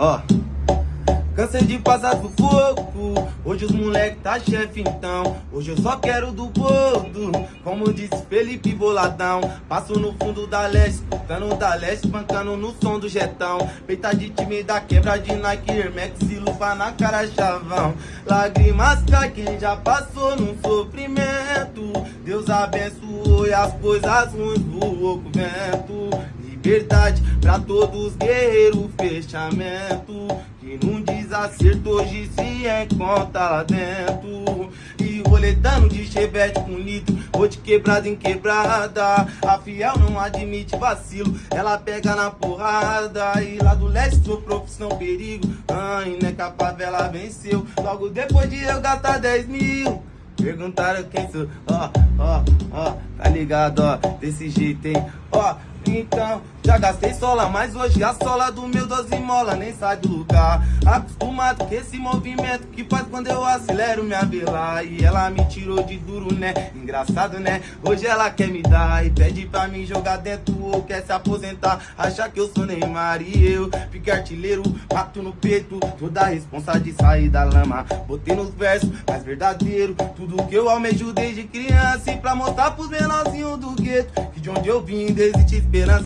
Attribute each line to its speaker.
Speaker 1: Ó. Cansei de passar sufoco Hoje os moleque tá chefe então. Hoje eu só quero do bordo Como disse Felipe Boladão Passo no fundo da leste Escutando da leste, bancando no som do jetão. Peita de time da quebra de Nike, Hermex e luva na cara chavão. Lágrimas cai quem já passou num sofrimento. Deus abençoou e as coisas ruins voou com vento Liberdade pra todos guerreiros, fechamento. Que num desacerto hoje se encontra lá dentro. E roletando de chevette com nitro Vou de quebrada em quebrada. A fiel não admite vacilo Ela pega na porrada. E lá do leste sou profissão perigo. Ai, né que a favela venceu. Logo depois de eu gastar 10 mil. Perguntaram quem sou, ó, ó, ó, tá ligado, ó, desse jeito, hein, ó, então, já gastei sola, mas hoje a sola do meu 12 mola nem sai do lugar. Acostumado com esse movimento que faz quando eu acelero minha vela. E ela me tirou de duro, né? Engraçado, né? Hoje ela quer me dar e pede pra mim jogar dentro ou quer se aposentar. Acha que eu sou Neymar e eu fiquei artilheiro, mato no peito. Toda a responsa de sair da lama. Botei nos versos mais verdadeiro. Tudo que eu almejo desde criança e pra mostrar pros menorzinhos do gueto que de onde eu vim desde te esperança.